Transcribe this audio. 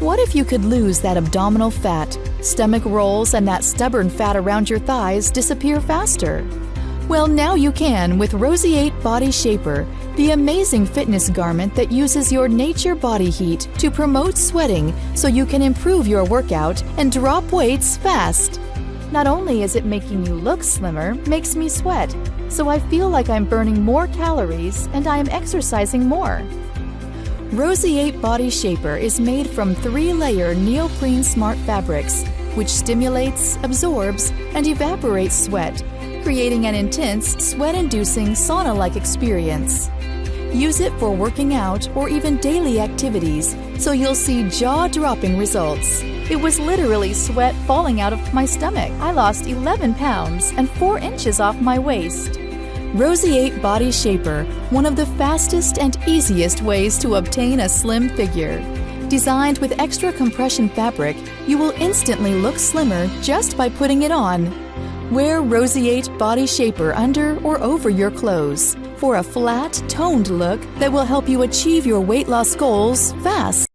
What if you could lose that abdominal fat, stomach rolls, and that stubborn fat around your thighs disappear faster? Well, now you can with Rosiate Body Shaper, the amazing fitness garment that uses your nature body heat to promote sweating so you can improve your workout and drop weights fast. Not only is it making you look slimmer, makes me sweat, so I feel like I'm burning more calories and I am exercising more. Rosiate Body Shaper is made from three-layer neoprene smart fabrics, which stimulates, absorbs, and evaporates sweat, creating an intense, sweat-inducing sauna-like experience. Use it for working out or even daily activities, so you'll see jaw-dropping results. It was literally sweat falling out of my stomach. I lost 11 pounds and 4 inches off my waist. Rosiate Body Shaper, one of the fastest and easiest ways to obtain a slim figure. Designed with extra compression fabric, you will instantly look slimmer just by putting it on. Wear Rosiate Body Shaper under or over your clothes for a flat, toned look that will help you achieve your weight loss goals fast.